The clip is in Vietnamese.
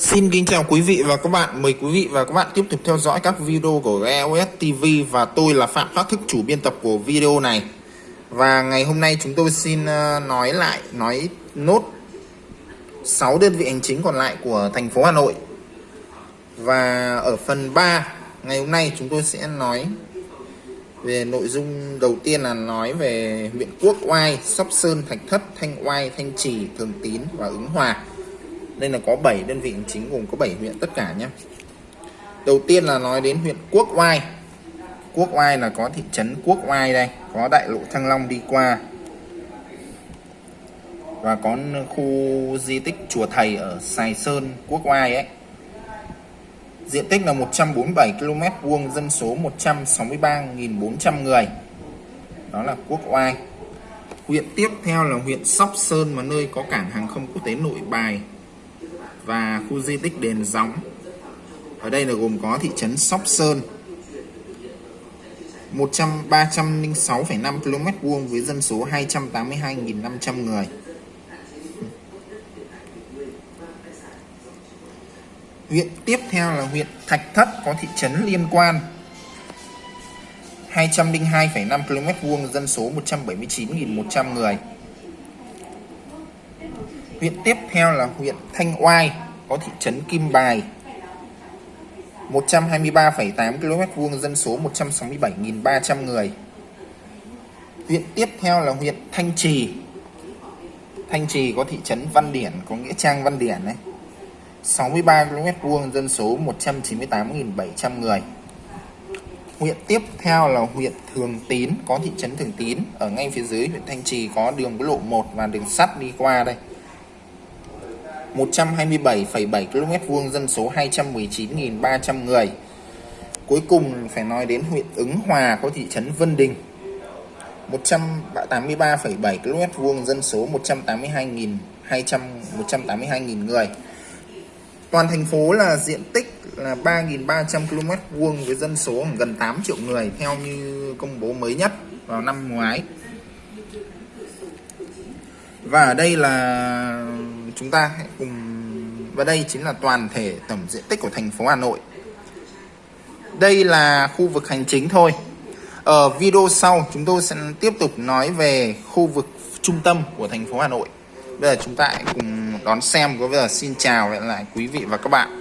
Xin kính chào quý vị và các bạn. Mời quý vị và các bạn tiếp tục theo dõi các video của EOS TV và tôi là Phạm Phát Thức chủ biên tập của video này. Và ngày hôm nay chúng tôi xin ờ, nói lại nói nốt 6 đơn vị hành chính còn lại của thành phố Hà Nội. Và ở phần 3 ngày hôm nay chúng tôi sẽ nói về nội dung đầu tiên là nói về huyện Quốc Oai, Sóc Sơn, Thạch Thất, Thanh Oai, Thanh Trì, Thường Tín và Ứng Hòa đây là có 7 đơn vị hành chính gồm có 7 huyện tất cả nhé. Đầu tiên là nói đến huyện Quốc Oai. Quốc Oai là có thị trấn Quốc Oai đây, có đại lộ Thăng Long đi qua. Và có khu di tích chùa thầy ở Sài Sơn, Quốc Oai ấy. Diện tích là 147 km vuông, dân số 163.400 người. Đó là Quốc Oai. Huyện tiếp theo là huyện Sóc Sơn, mà nơi có cảng hàng không quốc tế Nội Bài và khu di tích đền gióng. Ở đây là gồm có thị trấn Sóc Sơn 306,5 km vuông với dân số 282.500 người. Huyện tiếp theo là huyện Thạch Thất có thị trấn liên quan 202,5 km vuông dân số 179.100 người. Huyện tiếp theo là huyện Thanh Oai có thị trấn Kim Bài 123,8 km vuông dân số 167.300 người. Huyện tiếp theo là huyện Thanh Trì. Thanh Trì có thị trấn Văn Điển có nghĩa trang Văn Điển đấy. 63 km vuông dân số 198.700 người. Huyện tiếp theo là huyện Thường Tín có thị trấn Thường Tín ở ngay phía dưới huyện Thanh Trì có đường quốc lộ 1 và đường sắt đi qua đây. 127,7 km vuông dân số 219.300 người. Cuối cùng phải nói đến huyện Ứng Hòa có thị trấn Vân Đình. 183,7 km vuông dân số 182.200 182.000 người. Toàn thành phố là diện tích là 3.300 km vuông với dân số gần 8 triệu người theo như công bố mới nhất vào năm ngoái. Và ở đây là chúng ta hãy cùng, và đây chính là toàn thể tổng diện tích của thành phố Hà Nội. Đây là khu vực hành chính thôi. Ở video sau, chúng tôi sẽ tiếp tục nói về khu vực trung tâm của thành phố Hà Nội. Bây giờ chúng ta hãy cùng đón xem, có bây giờ xin chào lại quý vị và các bạn.